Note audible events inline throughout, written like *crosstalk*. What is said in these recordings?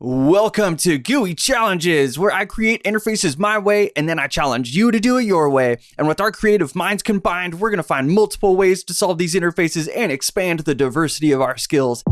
Welcome to GUI Challenges, where I create interfaces my way and then I challenge you to do it your way. And with our creative minds combined, we're going to find multiple ways to solve these interfaces and expand the diversity of our skills.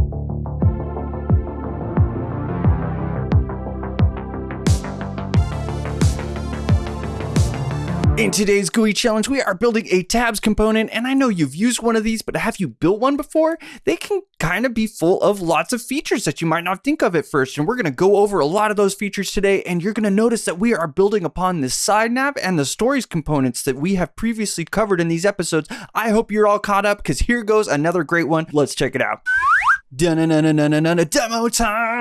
In today's GUI challenge, we are building a tabs component, and I know you've used one of these, but have you built one before? They can kind of be full of lots of features that you might not think of at first, and we're gonna go over a lot of those features today, and you're gonna notice that we are building upon the side nav and the stories components that we have previously covered in these episodes. I hope you're all caught up, because here goes another great one. Let's check it out. Demo time!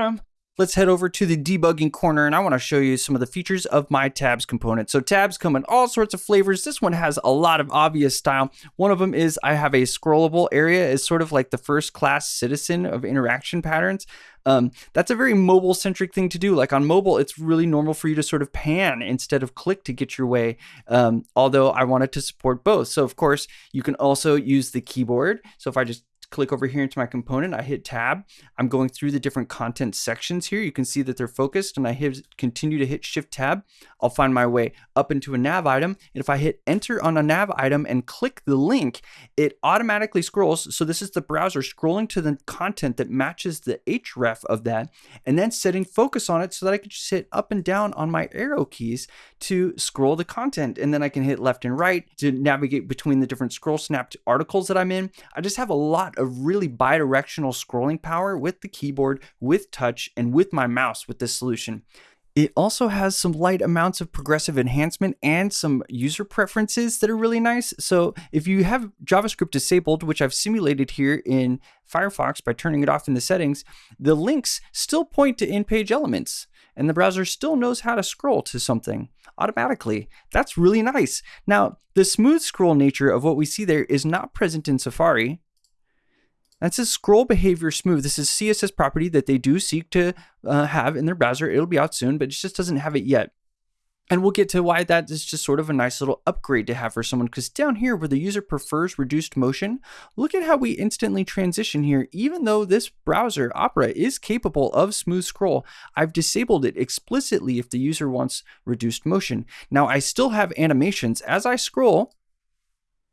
Let's head over to the debugging corner and I want to show you some of the features of my tabs component. So tabs come in all sorts of flavors. This one has a lot of obvious style. One of them is I have a scrollable area is sort of like the first class citizen of interaction patterns. Um, that's a very mobile centric thing to do. Like on mobile, it's really normal for you to sort of pan instead of click to get your way. Um, although I wanted to support both. So of course you can also use the keyboard. So if I just click over here into my component, I hit tab. I'm going through the different content sections here. You can see that they're focused and I hit continue to hit shift tab. I'll find my way up into a nav item. And if I hit enter on a nav item and click the link, it automatically scrolls. So this is the browser scrolling to the content that matches the href of that and then setting focus on it so that I can just hit up and down on my arrow keys to scroll the content. And then I can hit left and right to navigate between the different scroll snapped articles that I'm in. I just have a lot of of really bidirectional scrolling power with the keyboard, with touch, and with my mouse with this solution. It also has some light amounts of progressive enhancement and some user preferences that are really nice. So if you have JavaScript disabled, which I've simulated here in Firefox by turning it off in the settings, the links still point to in-page elements and the browser still knows how to scroll to something automatically. That's really nice. Now, the smooth scroll nature of what we see there is not present in Safari, that's a scroll behavior smooth. This is CSS property that they do seek to uh, have in their browser. It'll be out soon, but it just doesn't have it yet. And we'll get to why that is just sort of a nice little upgrade to have for someone. Because down here where the user prefers reduced motion, look at how we instantly transition here. Even though this browser, Opera, is capable of smooth scroll, I've disabled it explicitly if the user wants reduced motion. Now I still have animations. As I scroll,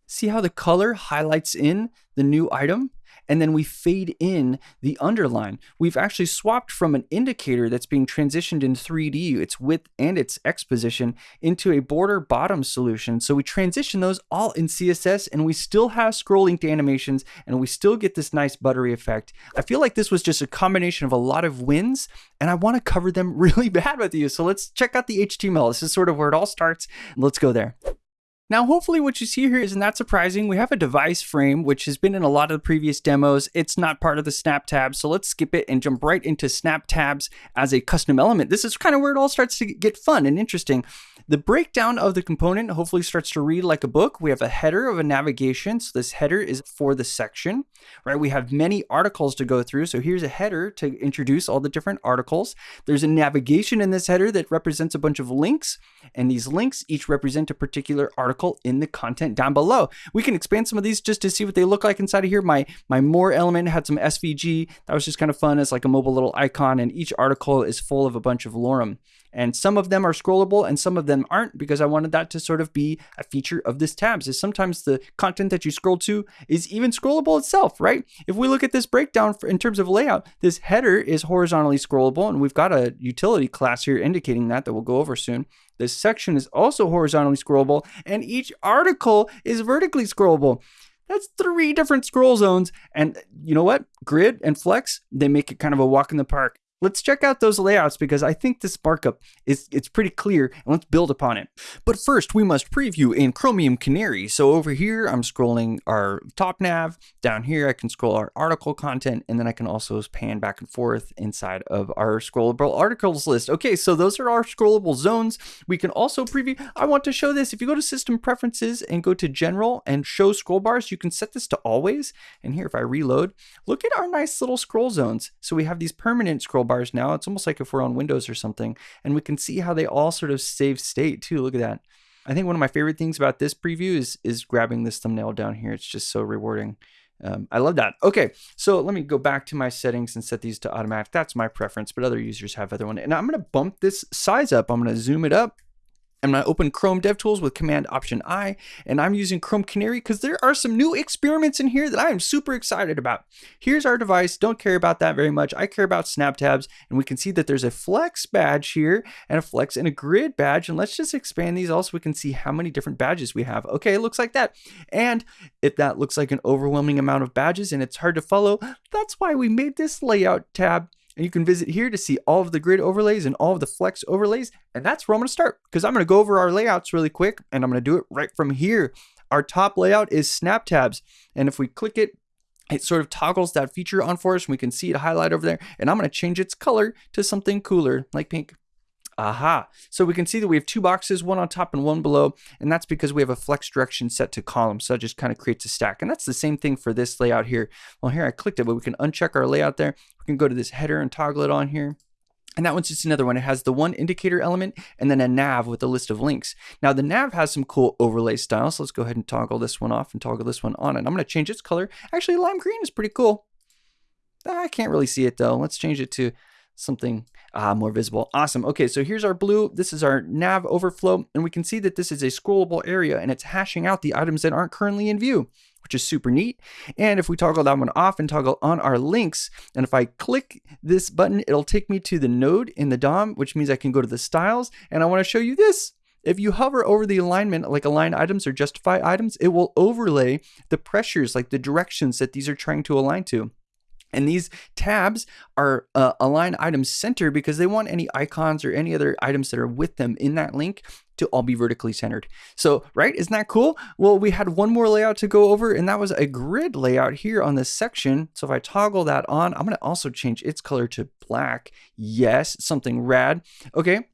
see how the color highlights in the new item? And then we fade in the underline. We've actually swapped from an indicator that's being transitioned in 3D, its width and its X position, into a border bottom solution. So we transition those all in CSS and we still have scrolling to animations and we still get this nice buttery effect. I feel like this was just a combination of a lot of wins and I want to cover them *laughs* really bad with you. So let's check out the HTML. This is sort of where it all starts. Let's go there. Now, hopefully what you see here isn't that surprising. We have a device frame, which has been in a lot of the previous demos. It's not part of the snap tab, so let's skip it and jump right into snap tabs as a custom element. This is kind of where it all starts to get fun and interesting. The breakdown of the component hopefully starts to read like a book. We have a header of a navigation. So this header is for the section, right? We have many articles to go through. So here's a header to introduce all the different articles. There's a navigation in this header that represents a bunch of links. And these links each represent a particular article in the content down below. We can expand some of these just to see what they look like inside of here. My, my more element had some SVG. That was just kind of fun as like a mobile little icon. And each article is full of a bunch of lorem. And some of them are scrollable and some of them aren't because I wanted that to sort of be a feature of this tabs is sometimes the content that you scroll to is even scrollable itself, right? If we look at this breakdown for, in terms of layout, this header is horizontally scrollable and we've got a utility class here indicating that that we'll go over soon. This section is also horizontally scrollable and each article is vertically scrollable. That's three different scroll zones. And you know what? Grid and Flex, they make it kind of a walk in the park. Let's check out those layouts because I think this markup is it's pretty clear and let's build upon it. But first we must preview in Chromium Canary. So over here I'm scrolling our top nav, down here I can scroll our article content and then I can also pan back and forth inside of our scrollable articles list. Okay, so those are our scrollable zones. We can also preview, I want to show this. If you go to system preferences and go to general and show scroll bars, you can set this to always. And here if I reload, look at our nice little scroll zones. So we have these permanent scroll bars bars now. It's almost like if we're on Windows or something. And we can see how they all sort of save state too. Look at that. I think one of my favorite things about this preview is is grabbing this thumbnail down here. It's just so rewarding. Um, I love that. Okay, so let me go back to my settings and set these to automatic. That's my preference, but other users have other one. And I'm going to bump this size up. I'm going to zoom it up I'm going to open Chrome DevTools with Command Option I, and I'm using Chrome Canary because there are some new experiments in here that I am super excited about. Here's our device. Don't care about that very much. I care about snap tabs, and we can see that there's a flex badge here and a flex and a grid badge. And let's just expand these also we can see how many different badges we have. Okay, it looks like that. And if that looks like an overwhelming amount of badges and it's hard to follow, that's why we made this layout tab and you can visit here to see all of the grid overlays and all of the flex overlays. And that's where I'm going to start because I'm going to go over our layouts really quick and I'm going to do it right from here. Our top layout is snap tabs. And if we click it, it sort of toggles that feature on for us. And we can see it highlight over there. And I'm going to change its color to something cooler like pink. Aha. So we can see that we have two boxes, one on top and one below, and that's because we have a flex direction set to columns. So that just kind of creates a stack. And that's the same thing for this layout here. Well, here I clicked it, but we can uncheck our layout there. We can go to this header and toggle it on here. And that one's just another one. It has the one indicator element and then a nav with a list of links. Now the nav has some cool overlay styles. So let's go ahead and toggle this one off and toggle this one on. And I'm going to change its color. Actually, lime green is pretty cool. Ah, I can't really see it though. Let's change it to something uh, more visible. Awesome. Okay, so here's our blue. This is our nav overflow, and we can see that this is a scrollable area, and it's hashing out the items that aren't currently in view, which is super neat. And if we toggle that one off and toggle on our links, and if I click this button, it'll take me to the node in the DOM, which means I can go to the styles, and I want to show you this. If you hover over the alignment, like align items or justify items, it will overlay the pressures, like the directions that these are trying to align to. And these tabs are uh, align items center because they want any icons or any other items that are with them in that link to all be vertically centered. So, right, isn't that cool? Well, we had one more layout to go over, and that was a grid layout here on this section. So if I toggle that on, I'm gonna also change its color to black. Yes, something rad. Okay,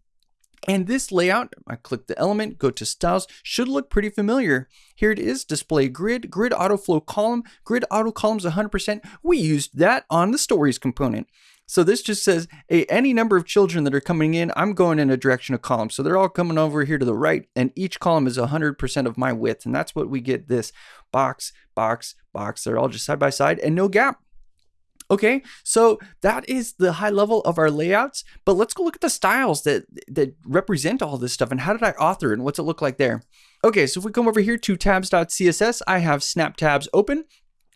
and this layout, I click the element, go to styles, should look pretty familiar. Here it is, display grid, grid auto flow column, grid auto columns 100%. We used that on the stories component. So this just says, hey, any number of children that are coming in, I'm going in a direction of columns. So they're all coming over here to the right, and each column is 100% of my width. And that's what we get this box, box, box. They're all just side by side and no gap. Okay, so that is the high level of our layouts, but let's go look at the styles that, that represent all this stuff and how did I author and what's it look like there? Okay, so if we come over here to tabs.css, I have snap tabs open.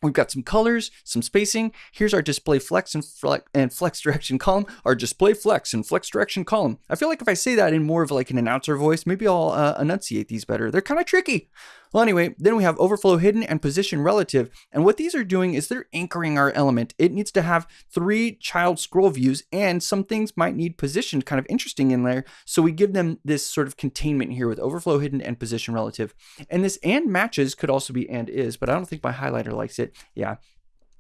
We've got some colors, some spacing. Here's our display flex and, flex and flex direction column, our display flex and flex direction column. I feel like if I say that in more of like an announcer voice, maybe I'll uh, enunciate these better. They're kind of tricky. Well, anyway, then we have overflow hidden and position relative. And what these are doing is they're anchoring our element. It needs to have three child scroll views and some things might need positioned kind of interesting in there. So we give them this sort of containment here with overflow hidden and position relative. And this and matches could also be and is, but I don't think my highlighter likes it. Yeah,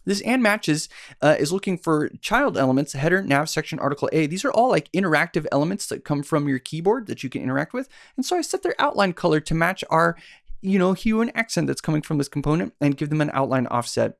this and matches uh, is looking for child elements, header, nav, section, article A. These are all like interactive elements that come from your keyboard that you can interact with. And so I set their outline color to match our you know, hue and accent that's coming from this component and give them an outline offset.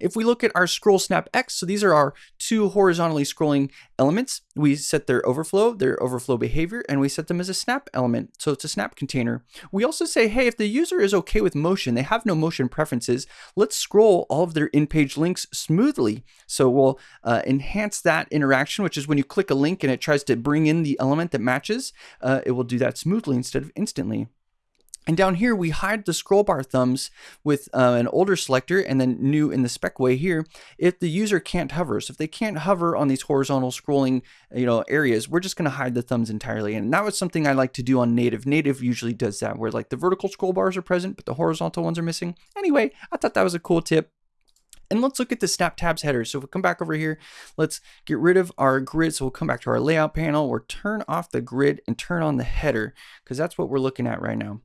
If we look at our scroll snap X, so these are our two horizontally scrolling elements. We set their overflow, their overflow behavior, and we set them as a snap element. So it's a snap container. We also say, hey, if the user is okay with motion, they have no motion preferences, let's scroll all of their in-page links smoothly. So we'll uh, enhance that interaction, which is when you click a link and it tries to bring in the element that matches, uh, it will do that smoothly instead of instantly. And down here, we hide the scroll bar thumbs with uh, an older selector and then new in the spec way here. If the user can't hover, so if they can't hover on these horizontal scrolling you know, areas, we're just going to hide the thumbs entirely. And that was something I like to do on native. Native usually does that where like the vertical scroll bars are present, but the horizontal ones are missing. Anyway, I thought that was a cool tip. And let's look at the snap tabs header. So if we come back over here, let's get rid of our grid. So we'll come back to our layout panel or turn off the grid and turn on the header because that's what we're looking at right now.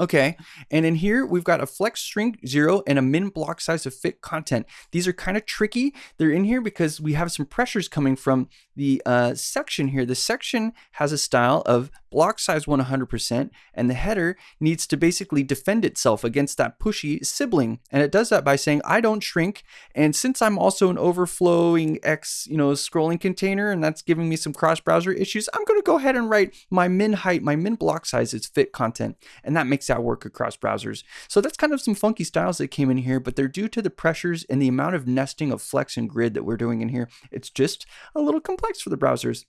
Okay, and in here we've got a flex shrink zero and a min block size of fit content. These are kind of tricky. They're in here because we have some pressures coming from the uh, section here. The section has a style of block size 100% and the header needs to basically defend itself against that pushy sibling. And it does that by saying, I don't shrink. And since I'm also an overflowing X, you know, scrolling container, and that's giving me some cross browser issues, I'm going to go ahead and write my min height, my min block size is fit content. And that makes that work across browsers. So that's kind of some funky styles that came in here, but they're due to the pressures and the amount of nesting of flex and grid that we're doing in here. It's just a little complex for the browsers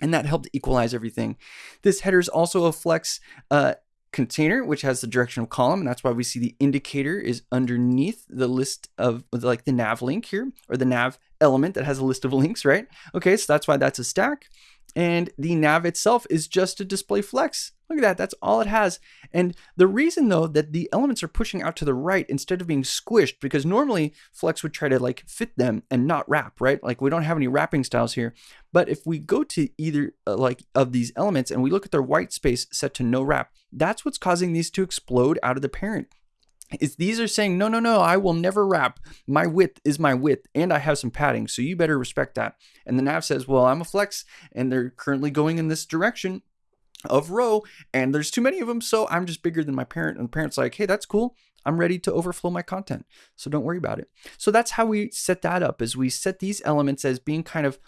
and that helped equalize everything. This header is also a flex uh, container, which has the direction of column, and that's why we see the indicator is underneath the list of like the nav link here, or the nav element that has a list of links, right? Okay, so that's why that's a stack. And the nav itself is just a display flex. Look at that, that's all it has. And the reason though that the elements are pushing out to the right instead of being squished, because normally Flex would try to like fit them and not wrap, right? Like we don't have any wrapping styles here. But if we go to either uh, like of these elements and we look at their white space set to no wrap, that's what's causing these to explode out of the parent is these are saying, no, no, no, I will never wrap. My width is my width, and I have some padding, so you better respect that. And the nav says, well, I'm a flex, and they're currently going in this direction of row, and there's too many of them, so I'm just bigger than my parent. And the parent's like, hey, that's cool. I'm ready to overflow my content. So don't worry about it. So that's how we set that up is we set these elements as being kind of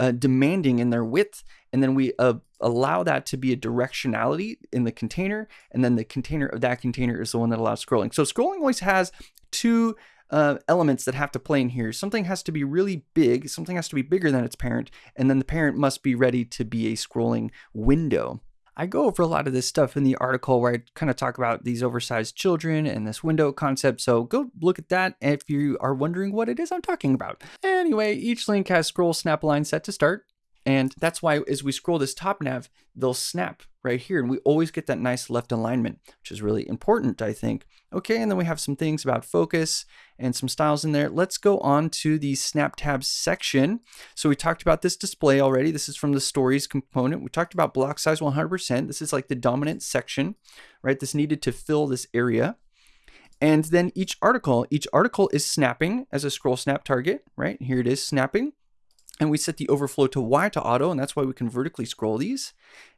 uh, demanding in their width, and then we uh, allow that to be a directionality in the container, and then the container of that container is the one that allows scrolling. So scrolling always has two uh, elements that have to play in here. Something has to be really big, something has to be bigger than its parent, and then the parent must be ready to be a scrolling window. I go over a lot of this stuff in the article where I kind of talk about these oversized children and this window concept. So go look at that if you are wondering what it is I'm talking about. Anyway, each link has scroll snap align set to start. And that's why as we scroll this top nav, they'll snap right here. And we always get that nice left alignment, which is really important, I think. Okay, and then we have some things about focus and some styles in there. Let's go on to the snap tabs section. So we talked about this display already. This is from the stories component. We talked about block size 100%. This is like the dominant section, right? This needed to fill this area. And then each article, each article is snapping as a scroll snap target, right? Here it is snapping and we set the overflow to Y to auto, and that's why we can vertically scroll these,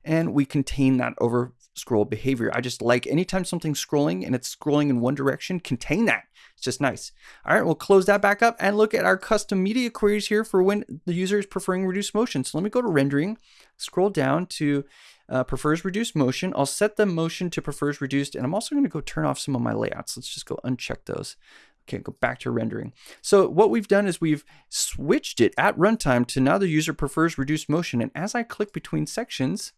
and we contain that over scroll behavior. I just like anytime something's scrolling and it's scrolling in one direction, contain that. It's just nice. All right, we'll close that back up and look at our custom media queries here for when the user is preferring reduced motion. So let me go to rendering, scroll down to uh, prefers reduced motion. I'll set the motion to prefers reduced, and I'm also going to go turn off some of my layouts. Let's just go uncheck those. Okay, go back to rendering. So what we've done is we've switched it at runtime to now the user prefers reduced motion. And as I click between sections,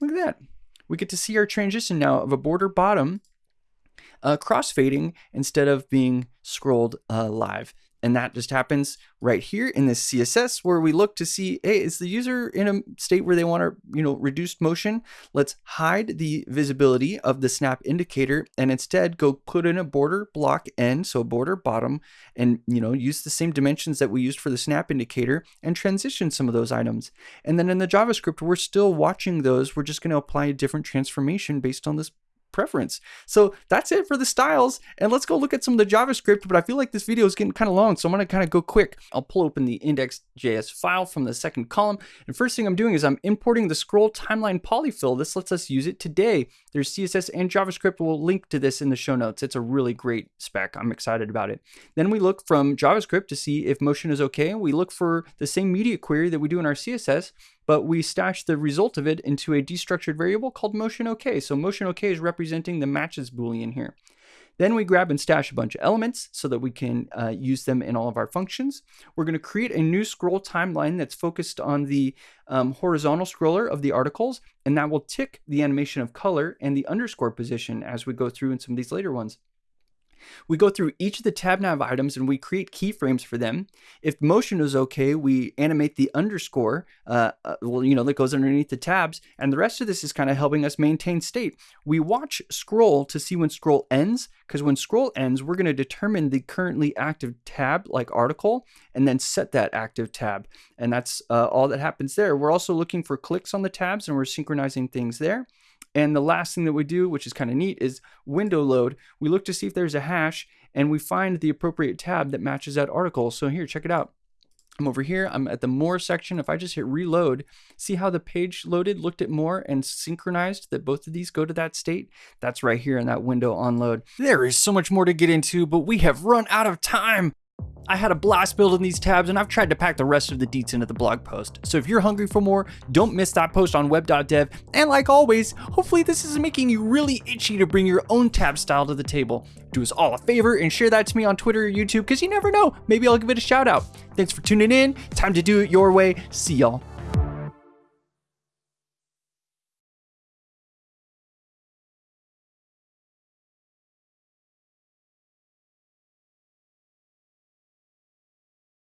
look at that. We get to see our transition now of a border bottom uh, crossfading instead of being scrolled uh, live. And that just happens right here in this CSS where we look to see, hey, is the user in a state where they want to, you know, reduced motion? Let's hide the visibility of the snap indicator and instead go put in a border block end, so border bottom, and, you know, use the same dimensions that we used for the snap indicator and transition some of those items. And then in the JavaScript, we're still watching those. We're just going to apply a different transformation based on this preference. So that's it for the styles. And let's go look at some of the JavaScript, but I feel like this video is getting kind of long, so I'm gonna kind of go quick. I'll pull open the index.js file from the second column. And first thing I'm doing is I'm importing the scroll timeline polyfill. This lets us use it today. There's CSS and JavaScript. We'll link to this in the show notes. It's a really great spec. I'm excited about it. Then we look from JavaScript to see if motion is okay. We look for the same media query that we do in our CSS but we stash the result of it into a destructured variable called motion OK. So motion OK is representing the matches boolean here. Then we grab and stash a bunch of elements so that we can uh, use them in all of our functions. We're going to create a new scroll timeline that's focused on the um, horizontal scroller of the articles, and that will tick the animation of color and the underscore position as we go through in some of these later ones. We go through each of the tab nav items and we create keyframes for them. If motion is okay, we animate the underscore, uh, uh, well, you know, that goes underneath the tabs. And the rest of this is kind of helping us maintain state. We watch scroll to see when scroll ends, because when scroll ends, we're going to determine the currently active tab, like article, and then set that active tab. And that's uh, all that happens there. We're also looking for clicks on the tabs and we're synchronizing things there. And the last thing that we do, which is kind of neat, is window load. We look to see if there's a hash and we find the appropriate tab that matches that article. So here, check it out. I'm over here, I'm at the more section. If I just hit reload, see how the page loaded, looked at more and synchronized that both of these go to that state? That's right here in that window on load. There is so much more to get into, but we have run out of time. I had a blast building these tabs and I've tried to pack the rest of the deets into the blog post. So if you're hungry for more, don't miss that post on web.dev. And like always, hopefully this is making you really itchy to bring your own tab style to the table. Do us all a favor and share that to me on Twitter or YouTube because you never know, maybe I'll give it a shout out. Thanks for tuning in. Time to do it your way. See y'all.